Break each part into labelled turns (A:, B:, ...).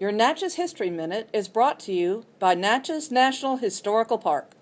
A: Your Natchez History Minute is brought to you by Natchez National Historical Park.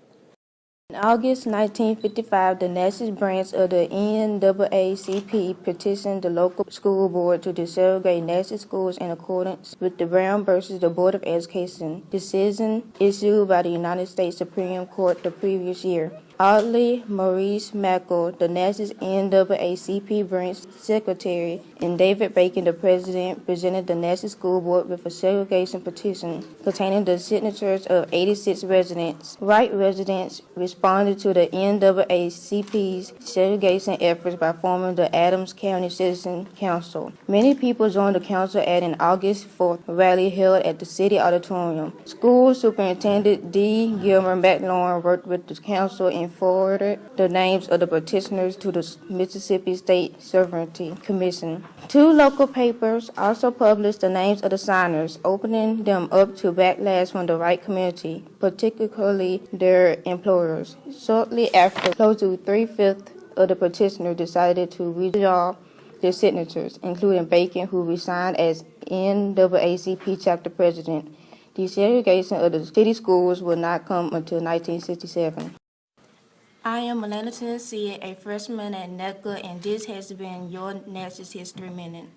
B: In August 1955, the Natchez branch of the NAACP petitioned the local school board to desegregate Natchez schools in accordance with the Brown versus the Board of Education decision issued by the United States Supreme Court the previous year. Audley, Maurice Mackel, the Natchez NAACP branch secretary, and David Bacon, the president, presented the Natchez School Board with a segregation petition containing the signatures of 86 residents. White residents responded to the NAACP's segregation efforts by forming the Adams County Citizen Council. Many people joined the council at an August 4th rally held at the city auditorium. School Superintendent D. Gilmer McLaurin worked with the council and forwarded the names of the petitioners to the Mississippi State Sovereignty Commission. Two local papers also published the names of the signers, opening them up to backlash from the white community, particularly their employers. Shortly after, close to three-fifths of the petitioners decided to withdraw their signatures, including Bacon, who resigned as NAACP chapter president. Desegregation of the city schools will not come until 1967. I am Melana Tennessee, a freshman at NECA, and this has been your Natchez History Minute.